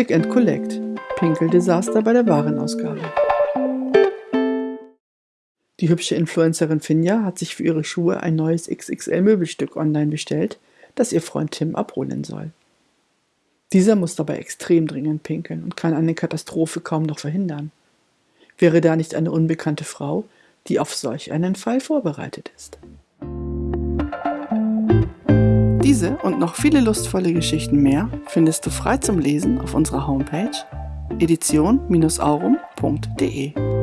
Click and Collect. Pinkeldesaster bei der Warenausgabe. Die hübsche Influencerin Finja hat sich für ihre Schuhe ein neues XXL-Möbelstück online bestellt, das ihr Freund Tim abholen soll. Dieser muss dabei extrem dringend pinkeln und kann eine Katastrophe kaum noch verhindern. Wäre da nicht eine unbekannte Frau, die auf solch einen Fall vorbereitet ist? Diese und noch viele lustvolle Geschichten mehr findest du frei zum Lesen auf unserer Homepage edition-aurum.de.